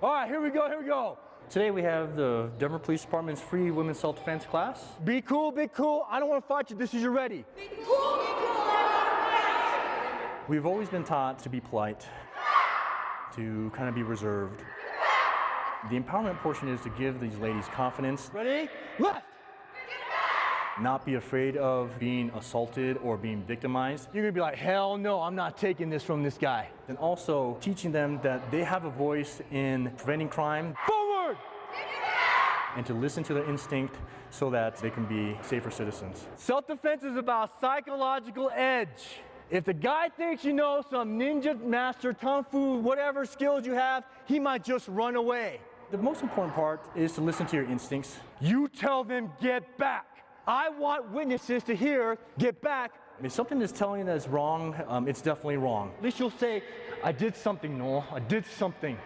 All right, here we go, here we go. Today we have the Denver Police Department's free women's self-defense class. Be cool, be cool. I don't want to fight you. This is your ready. Be cool, be cool. We've always been taught to be polite, to kind of be reserved. The empowerment portion is to give these ladies confidence, Ready? Left. Not be afraid of being assaulted or being victimized, You're gonna be like, hell no, I'm not taking this from this guy. and also teaching them that they have a voice in preventing crime Forward. and to listen to their instinct so that they can be safer citizens. Self-defense is about psychological edge. If the guy thinks you know some ninja master, kung fu, whatever skills you have, he might just run away. The most important part is to listen to your instincts You tell them, get back. I want witnesses to hear, get back. If something is telling you that it's wrong, um, it's definitely wrong. At least you'll say, I did something, Noel. I did something.